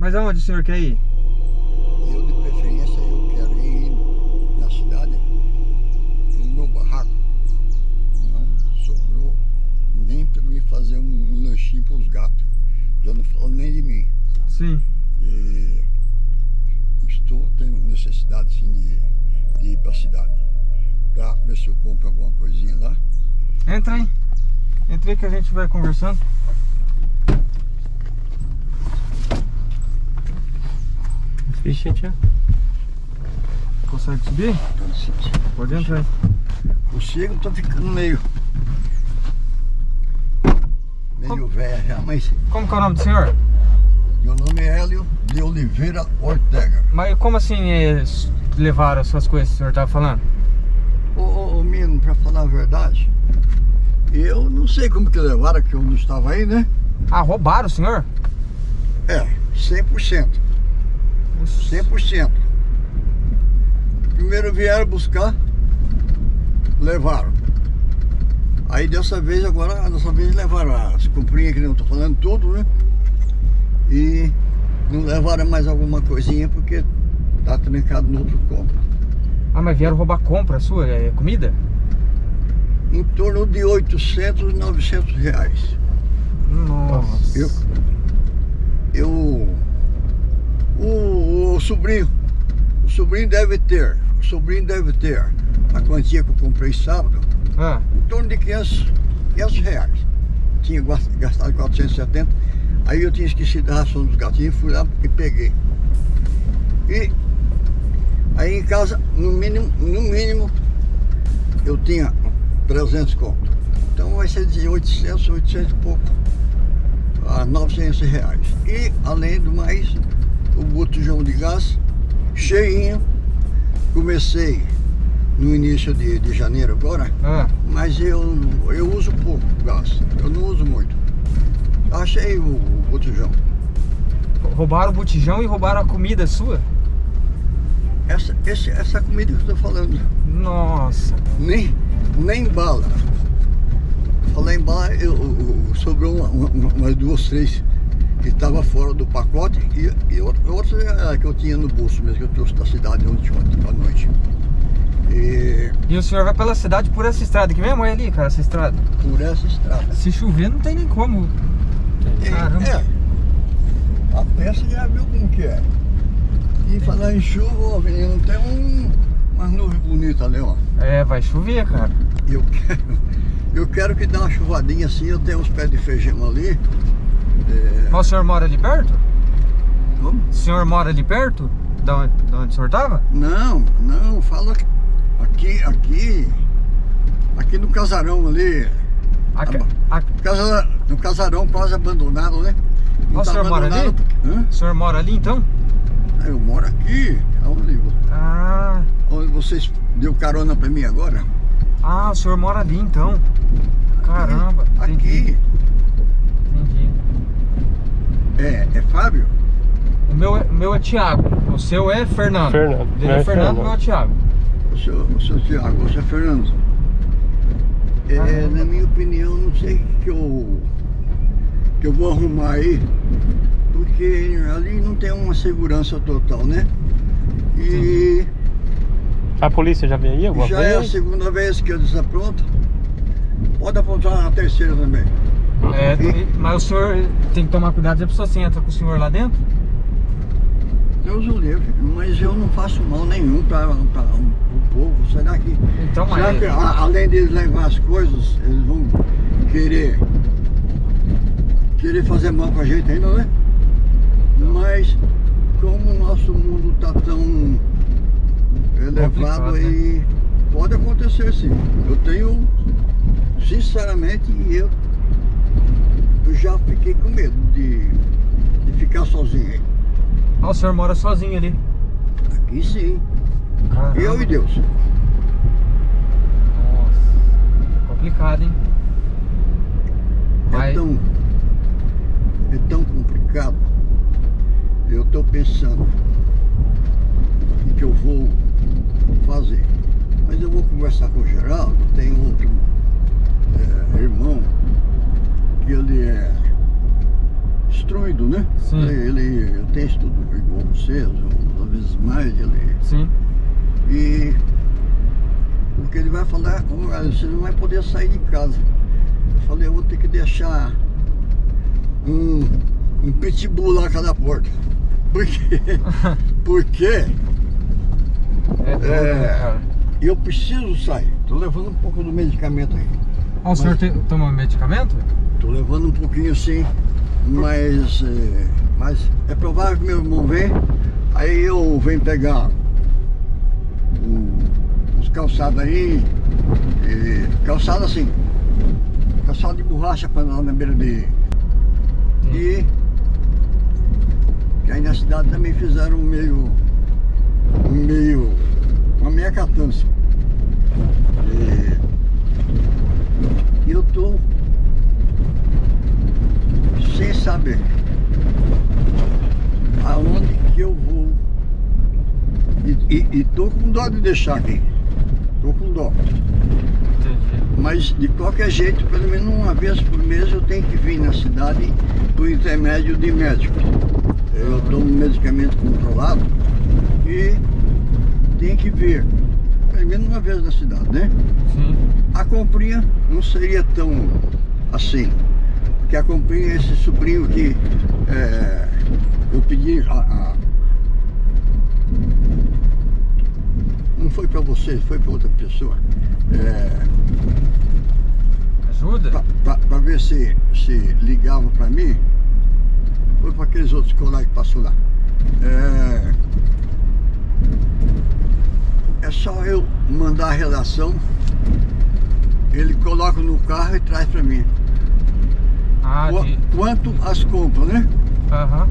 Mas aonde o senhor quer ir? Eu, de preferência, eu quero ir na cidade, no meu barraco. Não sobrou nem para mim fazer um lanchinho para os gatos. Já não falo nem de mim. Sim. E estou tendo necessidade sim, de, de ir para a cidade. Para ver se eu compro alguma coisinha lá. Entra aí. Entra aí que a gente vai conversando. Vixe, tia. Consegue subir? Pode entrar aí. Consigo, estou ficando meio. Meio velho já, mas Como que é o nome do senhor? meu nome é Hélio de Oliveira Ortega. Mas como assim é, s- levaram as suas coisas que o senhor tava falando? Ô, ô, ô menino, pra falar a verdade, eu não sei como que levaram, que eu não estava aí, né? Ah, roubaram o senhor? É, 100%. 100%. Primeiro vieram buscar, levaram. Aí dessa vez agora, dessa vez levaram as comprinhas que eu tô falando tudo, né? E não levaram mais alguma coisinha porque tá trancado no outro compra. Ah, mas vieram roubar compra sua? É comida? Em torno de 800, 900 reais. Nossa. Eu, eu o, o sobrinho, o sobrinho deve ter, o sobrinho deve ter a quantia que eu comprei sábado, Ah, em torno de 500, 500 reais. Tinha gas- gastado 470, aí eu tinha esquecido a ração dos gatinhos, fui lá e peguei. E aí em casa, no mínimo, no mínimo, eu tinha 300 conto. Então vai ser de 800, 800 e pouco a 900 reais. E além do mais, o botijão de gás cheinho. Comecei no início de, de janeiro agora, ah. mas eu, eu uso pouco gás, eu não uso muito. Achei o, o botijão. Roubaram o botijão e roubaram a comida sua? Essa, esse, essa comida que eu estou falando, Nossa. nem, nem bala. Falar em bala, eu, eu- eu- sobrou uma, uma, umas duas, três que estava fora do pacote e, e outra, outra é que eu tinha no bolso mesmo, que eu trouxe da cidade ontem, ontem à noite. E E o senhor vai pela cidade por essa estrada aqui mesmo? Olha ali, cara, essa estrada. por essa estrada. Se chover, não tem nem como. E, Caramba. É, a peça já viu como que é. E falar em chuva, ó, menino, tem um, umas nuvens bonitas ali, ó. É, vai chover, cara. Eu quero, eu quero que dê uma chuvadinha assim, eu tenho uns pés de feijão ali. É, Mas o senhor mora ali perto? como? O senhor mora ali perto? Da onde, da onde o senhor tava? Não, não, fala aqui, aqui, aqui no casarão ali. Aqui, Ah, a- Casa, no casarão quase abandonado, né? Ah, o senhor mora ali? porque- o senhor mora ali então? Ah, Eu moro aqui, aonde, Ah, onde vocês deu carona pra mim agora? ah, o senhor mora ali então. Caramba. Aqui. Entendi. É, é Fábio? O meu, é- o meu é Thiago. O seu é Fernando. Fernando. Dele Meu é é Fernando, o meu é Thiago. O seu, o seu Tiago, você é Fernando. É, Caramba. na minha opinião, não sei o que eu, que eu vou arrumar aí, porque ali não tem uma segurança total, né? E A polícia já veio aí alguma já é a vez? segunda vez que eu desapronto. Pode apontar a terceira também. É, mas o senhor tem que tomar cuidado se a pessoa se entra com o senhor lá dentro. Deus o livre, mas eu não faço mal nenhum para o povo. Será que, Então, será mas- que a- além de levar as coisas, eles vão querer querer fazer mal com a gente ainda, né? Mas como o nosso mundo tá tão elevado né? aí, pode acontecer sim. Eu tenho, sinceramente, eu, eu já fiquei com medo de, de ficar sozinho aí. Ah, o senhor mora sozinho ali. Aqui sim. Caramba. Eu e Deus. Nossa, complicado, hein? É tão, é tão complicado. Eu estou pensando em que eu vou fazer. Mas eu vou conversar com o Geraldo, tem outro é, irmão ele é instruído, né? Sim. Ele, ele tenho estudo igual vocês, ou às vezes mais, ele. Sim. E o que ele vai falar, "Olha, você não vai poder sair de casa. Eu falei, eu vou ter que deixar um, um pitbull lá cada porta. Por quê? Porque É duro, É. né, cara? eu preciso sair. Tô levando um pouco do medicamento aí. Ah, o senhor te- toma medicamento? Tô levando um pouquinho sim, mas é, mas é provável que meu irmão vem, aí eu venho pegar os calçados aí, e, calçado assim, calçado de borracha para lá na beira de. E que aí na cidade também fizeram um meio, um meio, uma meia catança. E eu tô saber aonde que eu vou. E, e, e tô com dó de deixar aqui. Tô com dó. Entendi. Mas de qualquer jeito, pelo menos uma vez por mês eu tenho que vir na cidade por intermédio de médico. Eu tomo medicamento controlado e tenho que vir pelo menos uma vez na cidade, né? Sim. A comprinha não seria tão assim. Porque a comprinha é esse sobrinho que é, eu pedi a, a- não foi para você, foi para outra pessoa. É, Ajuda? para ver se, se ligava para mim. Foi para aqueles outros colegas que passou lá. É, é só eu mandar a relação, ele coloca no carro e traz para mim. Ah, Qu- de... Quanto as compras, né? Aham.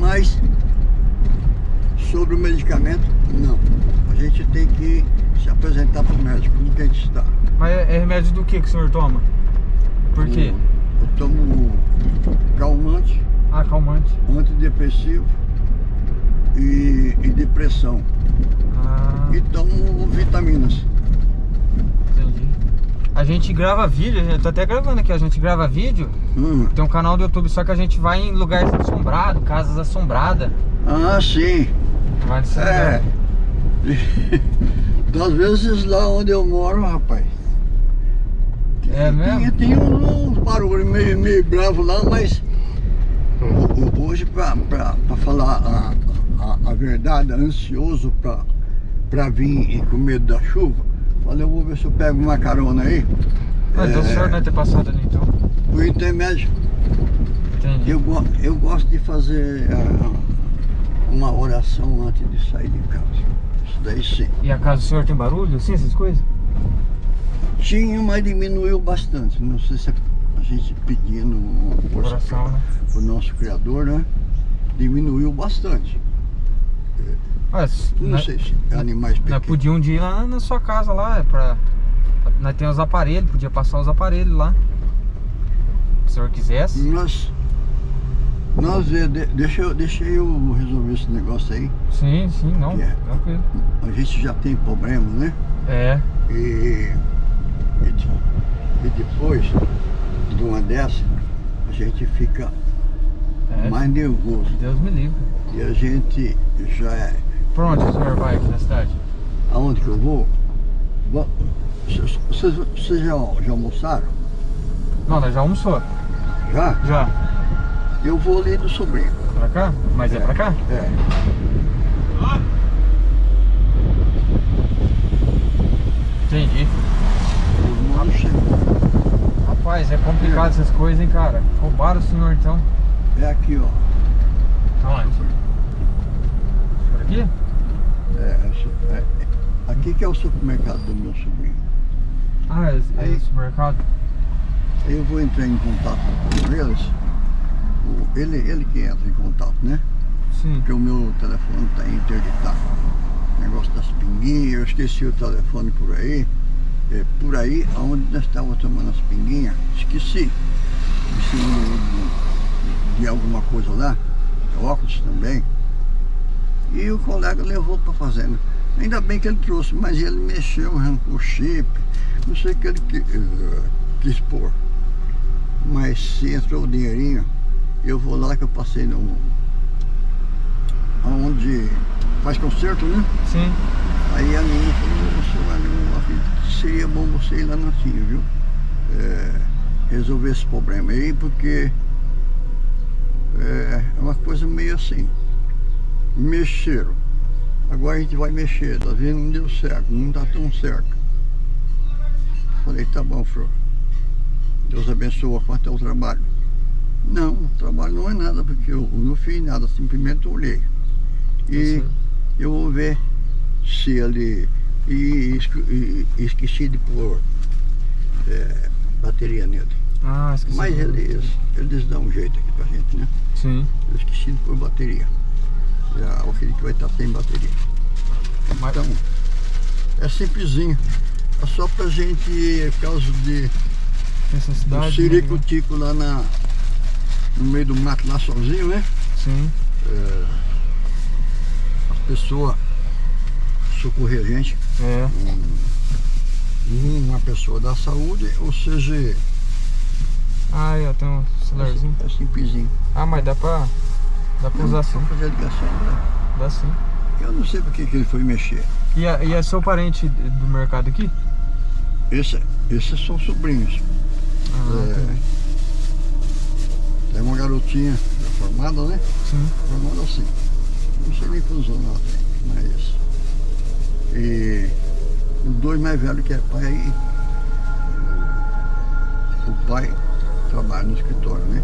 Mas sobre o medicamento, não. A gente tem que se apresentar para o médico no que a gente está. Mas é é remédio do que que o senhor toma? Por quê? Eu tomo calmante, Ah, calmante. antidepressivo e, e depressão. Ah, E tomo vitaminas. A gente grava vídeo, eu tô até gravando aqui, a gente grava vídeo. Hum. Tem um canal do YouTube, só que a gente vai em lugares assombrados, casas assombradas. Ah, sim. Vai nesse É. Das vezes lá onde eu moro, rapaz. É mesmo? Tem, tem um, um barulho meio, meio bravo lá, mas hoje, pra falar a, a, a verdade, ansioso pra, pra vir e com medo da chuva, falei, eu vou ver se eu pego uma carona aí. Ah, então o É, senhor não ter passado ali então. Por intermédio, Entendi. eu, eu gosto de fazer ah, uma oração antes de sair de casa. Isso daí sim. E a casa do senhor tem barulho, assim, essas coisas? Tinha, mas diminuiu bastante. Não sei se é a gente pedindo Oração, né? o nosso criador, né? Diminuiu bastante. Ah, s- Não nós- sei se animais Nós pequenos. podíamos ir lá na sua casa lá, é pra. Nós temos os aparelhos, podia passar os aparelhos lá. Se o senhor quisesse. Nós, nós é, de- deixa, eu, deixa eu resolver esse negócio aí. Sim, sim, não. É? Tranquilo. A gente já tem problema, né? É. E, e, e depois de uma dessa, a gente fica é. mais nervoso. Deus me livre. E a gente já é. Por onde o senhor vai aqui na cidade? Aonde que eu vou? Vocês, vocês- já, já almoçaram? Não, nós já almoçou. Já? Já. Eu vou ali do sobrinho. Pra cá? Mas é, pra cá? É. Entendi. Irmão chegou. Rapaz, é complicado essas coisas, hein, cara. Roubaram o senhor então. É aqui, ó. Aonde? Por aqui? É, é é- aqui que é o supermercado do meu sobrinho. Ah, é, é o supermercado? Eu vou entrar em contato com eles. O- ele, ele que entra em contato, né? Sim. Porque o meu telefone está interditado. Negócio das pinguinhas, eu esqueci o telefone por aí. É, por aí, onde nós estávamos tomando as pinguinhas, esqueci. Esqueci de, de alguma coisa lá, óculos também. E o colega levou para fazenda. Ainda bem que ele trouxe, mas ele mexeu, arrancou o chip, não sei o que ele eh, quis pôr. Mas se entrou o dinheirinho, Eu vou lá que eu passei no. Onde faz concerto, né? Sim. Aí a menina falou, você vai lá, filho, seria bom você ir lá na TIM, viu? É, resolver esse problema aí, porque é, é uma coisa meio assim. Mexeram. Agora a gente vai mexer, tá vendo? Não deu certo, não tá tão certo. Falei, tá bom, Flor. Deus abençoa quanto é o trabalho. Não, o trabalho não é nada, porque eu não fiz nada, simplesmente olhei. E Tá certo. eu vou ver se ele. E, esque- e- esqueci de pôr é, bateria nele. Ah, esqueci. Mas eles, eles dão um jeito aqui pra gente, né? Sim. Eu esqueci de pôr bateria. Já, eu acredito que vai estar sem bateria. Então, é simplesinho. É só pra gente, por causa de Necessidade. um né? ciricutico lá na, no meio do mato, lá sozinho, né? Sim. As pessoas socorrer a gente. É. Uma pessoa da saúde, ou seja, Ah, ó, tem um celularzinho. é simplesinho. Ah, mas dá pra. Dá pra usar sim. Fazer a ligação, né? Dá sim. Eu não sei por que ele foi mexer. E é, e é seu parente do mercado aqui? Esse, esses são sobrinhos. Ah, É. entendi. Tem uma garotinha formada, né? Sim. Formada assim. Não sei nem quantos anos ela tem, mas. E os dois mais velhos que é pai. O pai trabalha no escritório, né?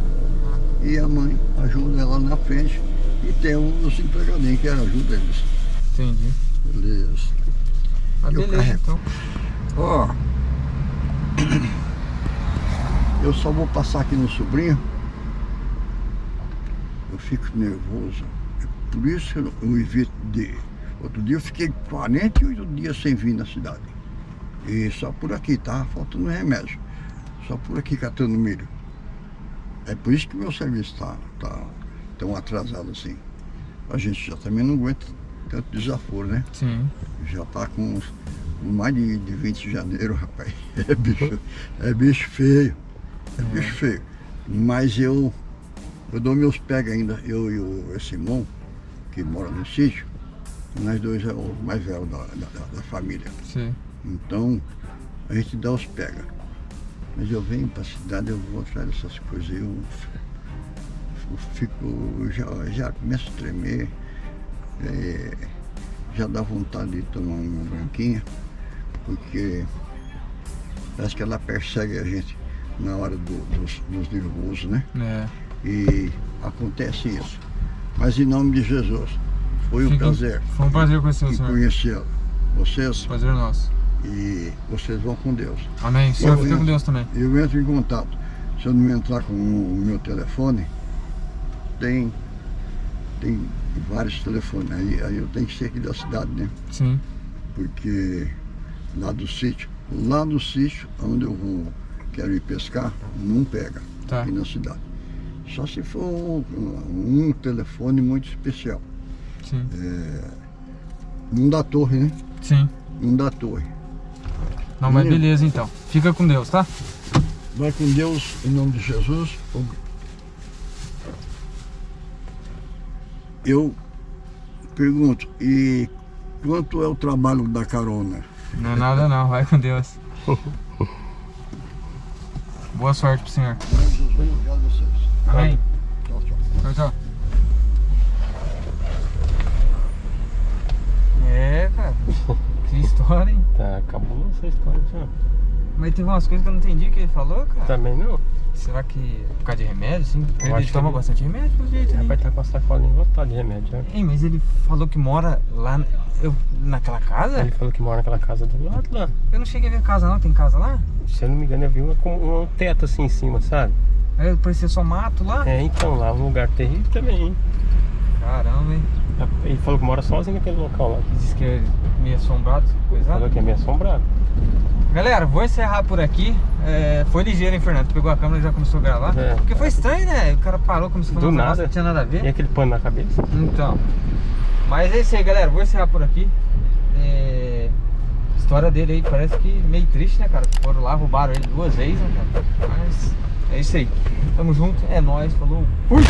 E a mãe ajuda ela na frente. E tem os empregadinhos que ajudam eles. Entendi. Eles. Ah, Eu beleza, carrego. então. Ó. Eu só vou passar aqui no sobrinho. Eu fico nervoso. É por isso que eu, eu evito de. Outro dia eu fiquei 48 dias sem vir na cidade. E só por aqui, tá faltando remédio. Só por aqui catando milho. É por isso que meu serviço tá, tá tão atrasado assim. A gente já também não aguenta tanto desaforo, né? Sim. Já tá com mais de, de 20 de janeiro, rapaz. É bicho, é bicho feio. É bicho feio. Mas eu, eu dou meus pega ainda, eu e o esse irmão, que mora no sítio, nós dois é o mais velho da, da, da- da família. Sim. Então, a gente dá os pega. Mas eu venho pra cidade, eu vou atrás dessas coisas, eu, eu fico, já, já começo a tremer, é, já dá vontade de tomar uma branquinha, porque parece que ela persegue a gente na hora do- dos, dos nervosos, né? É. E acontece isso. Mas em nome de Jesus, foi um prazer Foi um prazer conhecer o em senhor. conhecer vocês Prazer nosso. E vocês vão com Deus. Amém. Senhor fica com Deus também. Eu entro em contato. Se eu não entrar com o meu telefone, tem, tem vários telefones. Aí, aí eu tenho que ser aqui da cidade, né? Sim. Porque lá do sítio, lá do sítio, onde eu vou, quero ir pescar, não pega Tá. aqui na cidade. Só se for um, um telefone muito especial. Sim. Não dá torre, né? Sim. Não dá torre. Não, mas beleza então. Fica com Deus, tá? Vai com Deus, em nome de Jesus. Eu pergunto, e quanto é o trabalho da carona? Não é nada não, vai com Deus. Boa sorte pro senhor. Jesus, obrigado a vocês. Amém. Tchau, tchau. Tchau, tchau. É, cara. Que história, hein? Tá, acabou essa história já. Mas teve umas coisas que eu não entendi que ele falou, cara. Também não. Será que é por causa de remédio, sim? Ele toma ele- bastante remédio, pelo jeito. hein? Rapaz, tá com a sacolinha lotada de remédio, né? Ei, mas ele falou que mora lá na- eu, naquela casa? Ele falou que mora naquela casa do lado lá. Eu não cheguei a ver casa não, tem casa lá? Se eu não me engano, eu vi uma, com um teto assim em cima, sabe? Aí parecia só mato lá? É, então, lá um lugar terrível também, hein? Caramba, hein? Ele falou que mora sozinho naquele local lá. Diz que é meio assombrado, coisa. Falou que é meio assombrado. Galera, vou encerrar por aqui. É, foi ligeiro, hein, Fernando? Pegou a câmera e já começou a gravar. É. Porque foi estranho, né? O cara parou como se fosse Do um nada. não tinha nada a ver. E aquele pano na cabeça? Então. Mas é isso aí, galera. Vou encerrar por aqui. É, História dele aí parece que meio triste, né, cara? Foram lá, roubaram ele duas vezes, né, cara? Mas É isso aí. Tamo junto, é nóis, falou. Fui!